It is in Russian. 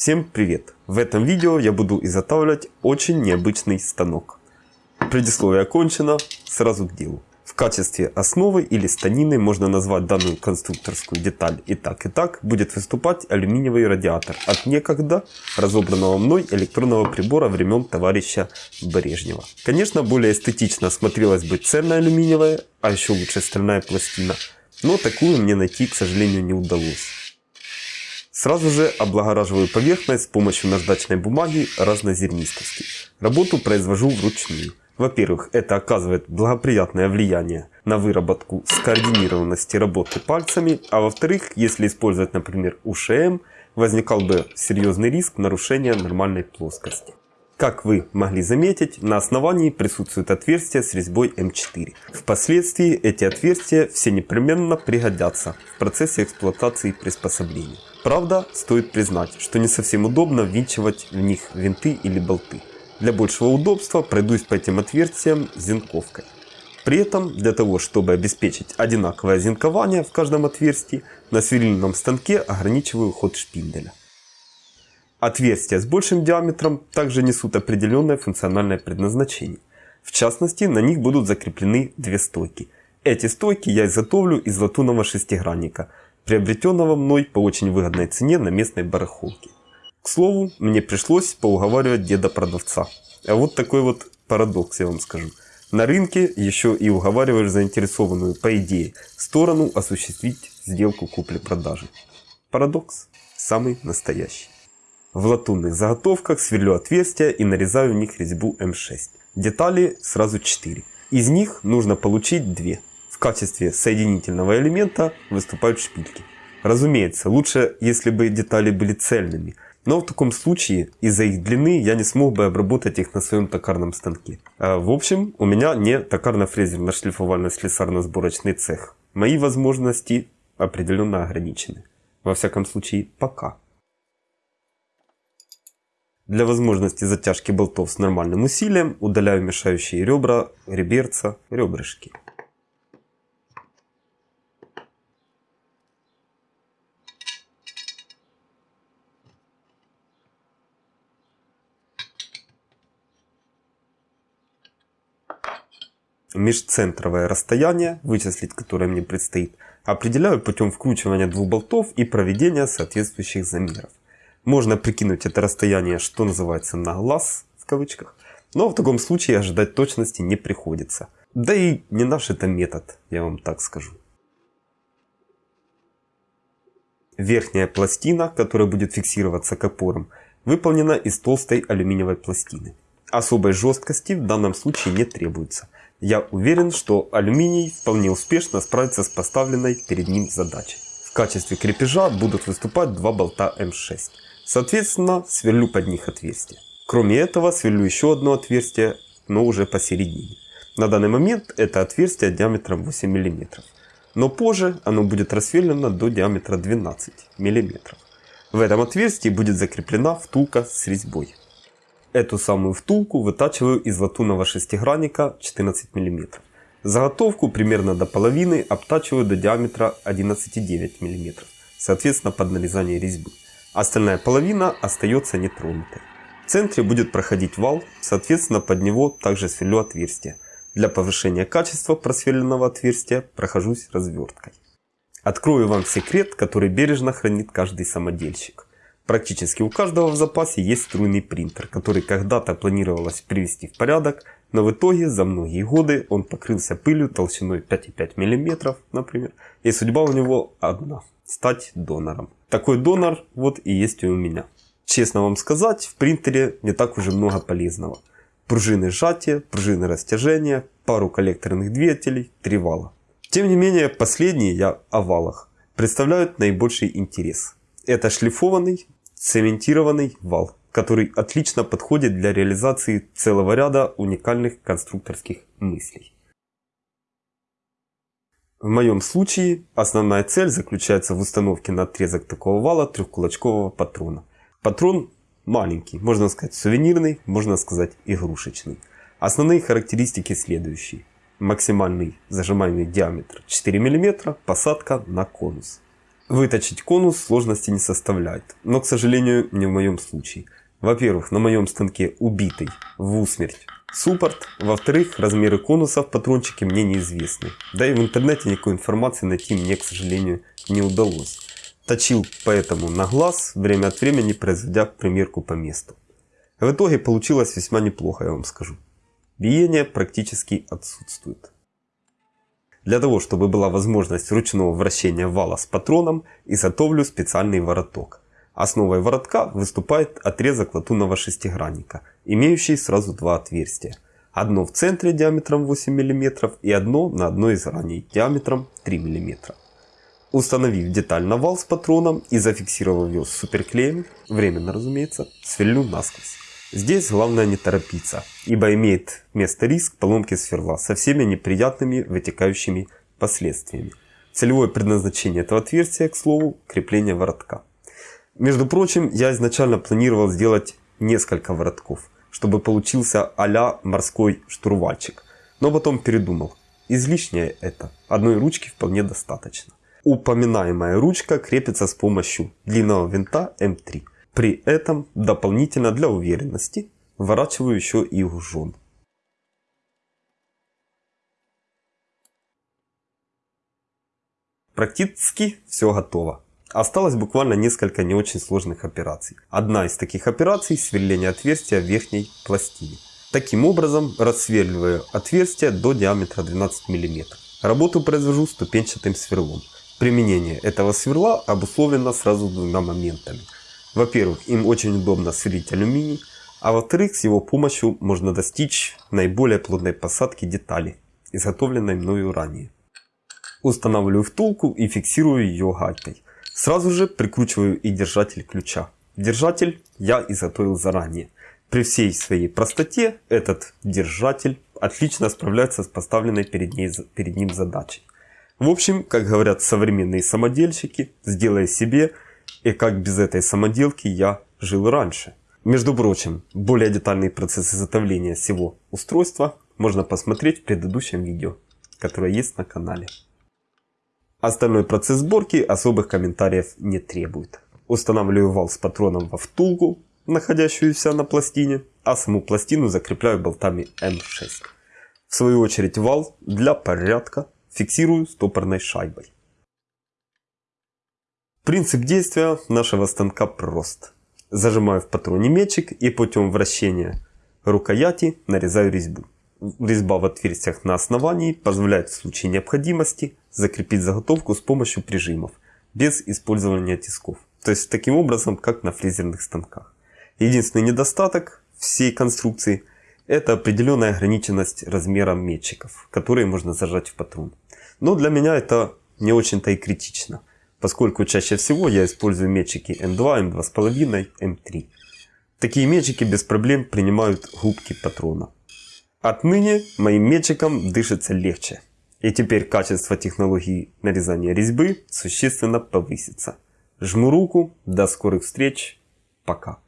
Всем привет! В этом видео я буду изготавливать очень необычный станок. Предисловие окончено, сразу к делу. В качестве основы или станины можно назвать данную конструкторскую деталь и так и так будет выступать алюминиевый радиатор от некогда разобранного мной электронного прибора времен товарища Брежнева. Конечно более эстетично смотрелась бы цельная алюминиевая, а еще лучше стальная пластина, но такую мне найти к сожалению не удалось. Сразу же облагораживаю поверхность с помощью наждачной бумаги разнозернистости. Работу произвожу вручную. Во-первых, это оказывает благоприятное влияние на выработку скоординированности работы пальцами, а во-вторых, если использовать, например, УШМ, возникал бы серьезный риск нарушения нормальной плоскости. Как вы могли заметить, на основании присутствует отверстие с резьбой М4. Впоследствии эти отверстия все непременно пригодятся в процессе эксплуатации приспособления. Правда, стоит признать, что не совсем удобно ввинчивать в них винты или болты. Для большего удобства пройдусь по этим отверстиям зенковкой. При этом, для того, чтобы обеспечить одинаковое зенкование в каждом отверстии, на сверлильном станке ограничиваю ход шпинделя. Отверстия с большим диаметром также несут определенное функциональное предназначение. В частности, на них будут закреплены две стойки. Эти стойки я изготовлю из латунного шестигранника, приобретенного мной по очень выгодной цене на местной барахолке. К слову, мне пришлось поуговаривать деда-продавца. А вот такой вот парадокс, я вам скажу. На рынке еще и уговариваешь заинтересованную, по идее, сторону осуществить сделку купли-продажи. Парадокс самый настоящий. В латунных заготовках сверлю отверстия и нарезаю в них резьбу М6. Детали сразу 4. Из них нужно получить 2. Качестве соединительного элемента выступают шпильки. Разумеется, лучше, если бы детали были цельными, но в таком случае из-за их длины я не смог бы обработать их на своем токарном станке. А, в общем, у меня не токарно-фрезерно-шлифовально-слесарно-сборочный цех. Мои возможности определенно ограничены. Во всяком случае, пока. Для возможности затяжки болтов с нормальным усилием удаляю мешающие ребра, реберца, ребрышки. Межцентровое расстояние, вычислить которое мне предстоит, определяю путем вкручивания двух болтов и проведения соответствующих замеров. Можно прикинуть это расстояние, что называется, на глаз, в кавычках. Но в таком случае ожидать точности не приходится. Да и не наш это метод, я вам так скажу. Верхняя пластина, которая будет фиксироваться к опорам, выполнена из толстой алюминиевой пластины. Особой жесткости в данном случае не требуется. Я уверен, что алюминий вполне успешно справится с поставленной перед ним задачей. В качестве крепежа будут выступать два болта М6. Соответственно, сверлю под них отверстие. Кроме этого, сверлю еще одно отверстие, но уже посередине. На данный момент это отверстие диаметром 8 мм. Но позже оно будет рассверлено до диаметра 12 мм. В этом отверстии будет закреплена втулка с резьбой. Эту самую втулку вытачиваю из латунного шестигранника 14 мм. Заготовку примерно до половины обтачиваю до диаметра 11,9 мм, соответственно под нарезание резьбы. Остальная половина остается нетронутой. В центре будет проходить вал, соответственно под него также сверлю отверстие. Для повышения качества просверленного отверстия прохожусь разверткой. Открою вам секрет, который бережно хранит каждый самодельщик. Практически у каждого в запасе есть струйный принтер, который когда-то планировалось привести в порядок, но в итоге за многие годы он покрылся пылью толщиной 5,5 мм, например, и судьба у него одна – стать донором. Такой донор вот и есть и у меня. Честно вам сказать, в принтере не так уже много полезного. Пружины сжатия, пружины растяжения, пару коллекторных двигателей, три вала. Тем не менее, последние, я о валах, представляют наибольший интерес. Это шлифованный, цементированный вал, который отлично подходит для реализации целого ряда уникальных конструкторских мыслей. В моем случае основная цель заключается в установке на отрезок такого вала трехкулачкового патрона. Патрон маленький, можно сказать сувенирный, можно сказать игрушечный. Основные характеристики следующие. Максимальный зажимаемый диаметр 4 мм, посадка на конус. Выточить конус сложности не составляет, но, к сожалению, не в моем случае. Во-первых, на моем станке убитый в усмерть суппорт. Во-вторых, размеры конусов патрончики мне неизвестны. Да и в интернете никакой информации найти мне, к сожалению, не удалось. Точил поэтому на глаз, время от времени производя примерку по месту. В итоге получилось весьма неплохо, я вам скажу. Биение практически отсутствует. Для того, чтобы была возможность ручного вращения вала с патроном, изготовлю специальный вороток. Основой воротка выступает отрезок латунного шестигранника, имеющий сразу два отверстия. Одно в центре диаметром 8 мм и одно на одной из граней диаметром 3 мм. Установив деталь на вал с патроном и зафиксировав ее суперклеем, временно разумеется, сверлю насквозь. Здесь главное не торопиться, ибо имеет место риск поломки сверла со всеми неприятными вытекающими последствиями. Целевое предназначение этого отверстия, к слову, крепление воротка. Между прочим, я изначально планировал сделать несколько воротков, чтобы получился а морской штурвальчик. Но потом передумал. Излишнее это. Одной ручки вполне достаточно. Упоминаемая ручка крепится с помощью длинного винта М3. При этом дополнительно для уверенности вворачиваю еще и ужон. Практически все готово. Осталось буквально несколько не очень сложных операций. Одна из таких операций – сверление отверстия в верхней пластине. Таким образом, рассверливаю отверстие до диаметра 12 мм. Работу произвожу ступенчатым сверлом. Применение этого сверла обусловлено сразу двумя моментами. Во-первых, им очень удобно сверлить алюминий, а во-вторых, с его помощью можно достичь наиболее плотной посадки детали, изготовленной мною ранее. Устанавливаю втулку и фиксирую ее гайкой. Сразу же прикручиваю и держатель ключа. Держатель я изготовил заранее. При всей своей простоте этот держатель отлично справляется с поставленной перед, ней, перед ним задачей. В общем, как говорят современные самодельщики, сделай себе, и как без этой самоделки я жил раньше. Между прочим, более детальный процесс изготовления всего устройства можно посмотреть в предыдущем видео, которое есть на канале. Остальной процесс сборки особых комментариев не требует. Устанавливаю вал с патроном во втулку, находящуюся на пластине, а саму пластину закрепляю болтами М6. В свою очередь вал для порядка фиксирую стопорной шайбой. Принцип действия нашего станка прост. Зажимаю в патроне мечик и путем вращения рукояти нарезаю резьбу. Резьба в отверстиях на основании позволяет в случае необходимости закрепить заготовку с помощью прижимов, без использования тисков. То есть таким образом, как на фрезерных станках. Единственный недостаток всей конструкции – это определенная ограниченность размером метчиков, которые можно зажать в патрон. Но для меня это не очень-то и критично, поскольку чаще всего я использую метчики М2, М2,5, М3. Такие метчики без проблем принимают губки патрона. Отныне моим метчиком дышится легче. И теперь качество технологии нарезания резьбы существенно повысится. Жму руку, до скорых встреч, пока.